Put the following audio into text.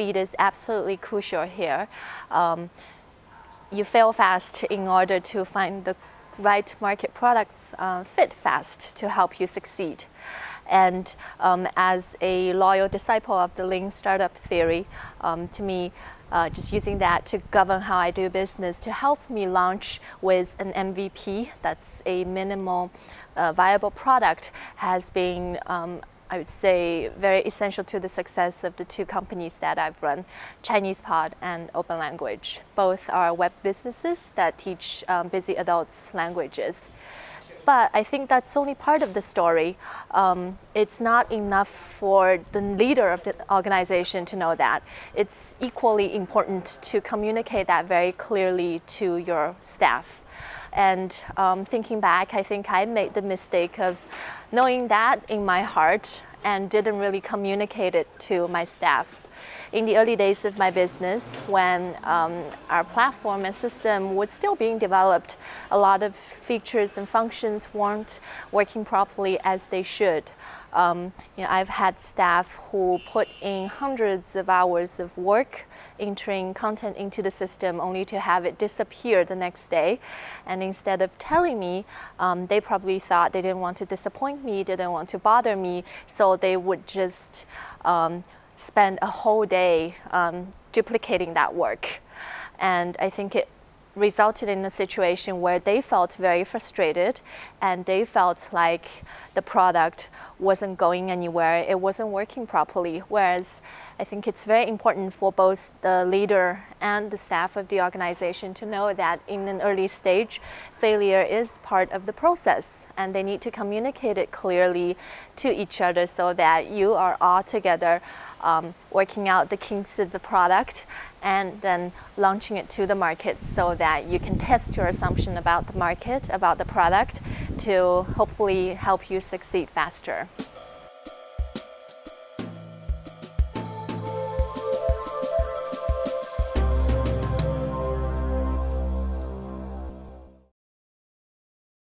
speed is absolutely crucial here. Um, you fail fast in order to find the right market product uh, fit fast to help you succeed. And um, as a loyal disciple of the lean startup theory, um, to me, uh, just using that to govern how I do business to help me launch with an MVP that's a minimal uh, viable product has been um, I would say, very essential to the success of the two companies that I've run, Chinese Pod and Open Language. Both are web businesses that teach um, busy adults languages. But I think that's only part of the story. Um, it's not enough for the leader of the organization to know that. It's equally important to communicate that very clearly to your staff. And um, thinking back, I think I made the mistake of knowing that in my heart and didn't really communicate it to my staff. In the early days of my business, when um, our platform and system was still being developed, a lot of features and functions weren't working properly as they should. Um, you know, I've had staff who put in hundreds of hours of work entering content into the system only to have it disappear the next day. And instead of telling me, um, they probably thought they didn't want to disappoint me, didn't want to bother me, so they would just um, spend a whole day um, duplicating that work. And I think it resulted in a situation where they felt very frustrated and they felt like the product wasn't going anywhere, it wasn't working properly. Whereas I think it's very important for both the leader and the staff of the organization to know that in an early stage, failure is part of the process and they need to communicate it clearly to each other so that you are all together um, working out the kinks of the product and then launching it to the market so that you can test your assumption about the market, about the product to hopefully help you succeed faster.